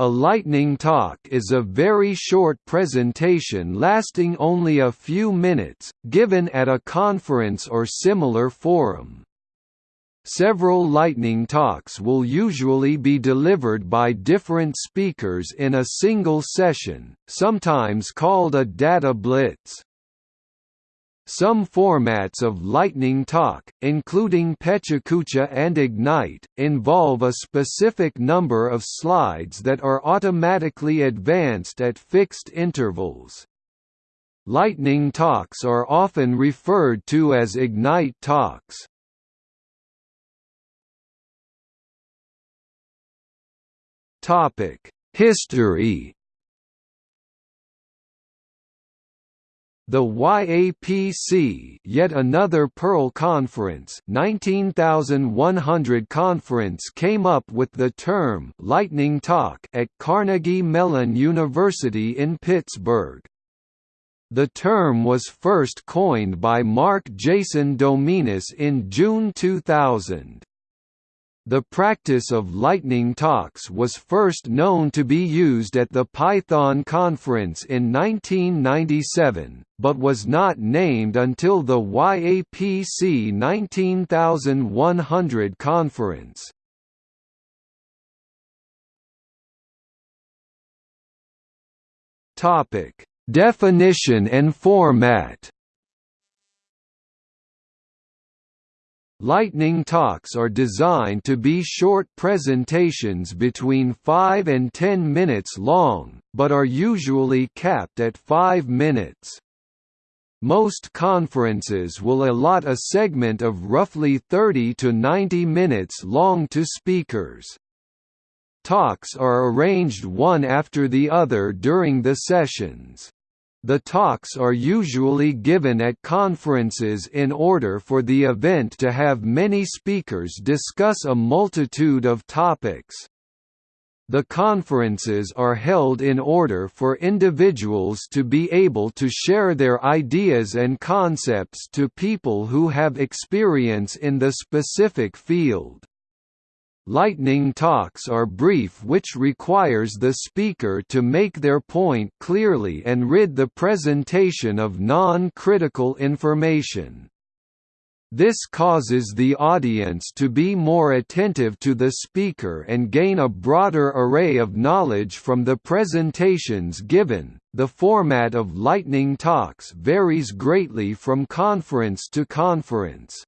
A lightning talk is a very short presentation lasting only a few minutes, given at a conference or similar forum. Several lightning talks will usually be delivered by different speakers in a single session, sometimes called a data blitz. Some formats of Lightning Talk, including PechaKucha and Ignite, involve a specific number of slides that are automatically advanced at fixed intervals. Lightning Talks are often referred to as Ignite Talks. History The YAPC yet another Perl Conference 19100 conference came up with the term «lightning talk» at Carnegie Mellon University in Pittsburgh. The term was first coined by Mark Jason Dominus in June 2000. The practice of lightning talks was first known to be used at the Python conference in 1997, but was not named until the YAPC 19100 conference. Definition and format Lightning talks are designed to be short presentations between 5 and 10 minutes long, but are usually capped at 5 minutes. Most conferences will allot a segment of roughly 30 to 90 minutes long to speakers. Talks are arranged one after the other during the sessions. The talks are usually given at conferences in order for the event to have many speakers discuss a multitude of topics. The conferences are held in order for individuals to be able to share their ideas and concepts to people who have experience in the specific field. Lightning talks are brief which requires the speaker to make their point clearly and rid the presentation of non-critical information. This causes the audience to be more attentive to the speaker and gain a broader array of knowledge from the presentations given. The format of lightning talks varies greatly from conference to conference.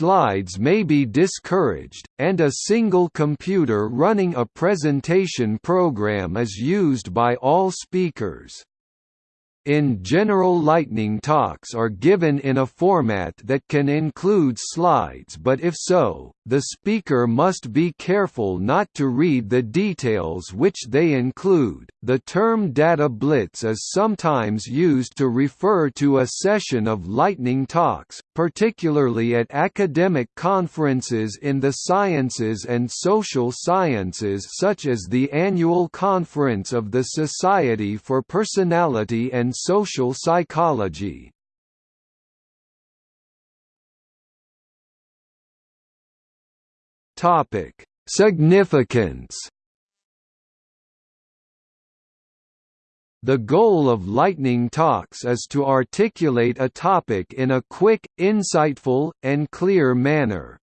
Slides may be discouraged, and a single computer running a presentation program is used by all speakers. In general lightning talks are given in a format that can include slides but if so, the speaker must be careful not to read the details which they include. The term data blitz is sometimes used to refer to a session of lightning talks, particularly at academic conferences in the sciences and social sciences such as the annual conference of the Society for Personality and Social Psychology. Topic: Significance. The goal of Lightning Talks is to articulate a topic in a quick, insightful, and clear manner.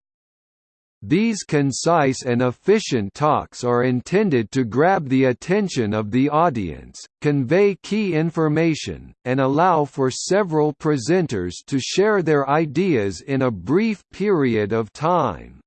These concise and efficient talks are intended to grab the attention of the audience, convey key information, and allow for several presenters to share their ideas in a brief period of time.